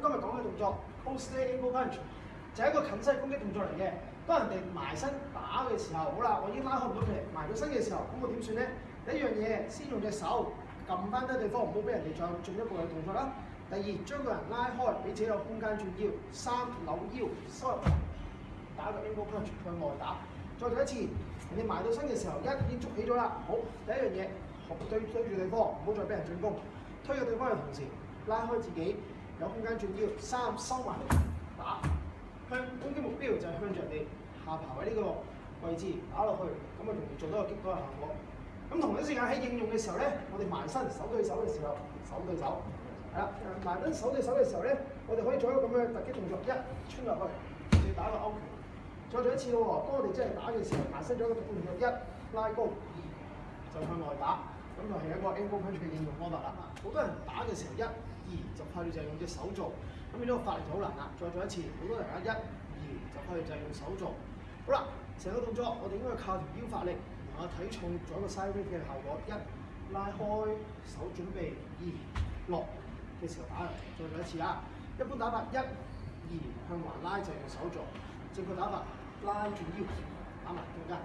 今日講嘅動作，posterior e l b punch 就係一個近身攻擊動作嚟嘅。當人哋埋身打嘅時候，好啦，我已經拉開唔到佢埋到身嘅時候，咁我點算咧？第一樣嘢，先用隻手撳翻得對方，唔好俾人哋再進一步嘅動作啦。第二，將個人拉開，俾自己有空間轉腰、三扭腰、收打個 e n b o e punch 向外打。再做一次，你埋到身嘅時候，一已經捉起咗啦。好第一樣嘢，對對住對方，唔好再俾人進攻，推咗對方嘅同時，拉開自己。有空間做標，三收埋嚟打，向攻擊目標就係向着你下爬位呢個位置打落去，咁啊容易做到個擊多嘅效果。咁同一時間喺應用嘅時候咧，我哋埋身手對手嘅時候，手對手，係啦，埋身手對手嘅時候咧，我哋可以做一個咁嘅突擊動作，一穿落去，再打勾拳，再做一次喎。當我哋真係打嘅時候，埋身咗一個一拉高，二就向外打。咁就係一個 M 功拳術嘅應用方法啦。好多人打嘅時候一、二就係就用隻手做，咁呢個發力就好難啦。再做一次，好多人一、二就係就用手做。好啦，成個動作我哋應該靠條腰發力，同個體重，做一個 side r a e 嘅效果。一拉開手準備，二落嘅時候打。再做一次啊！一般打法一、二向環拉就用手做。正確打法拉住腰，打埋中間。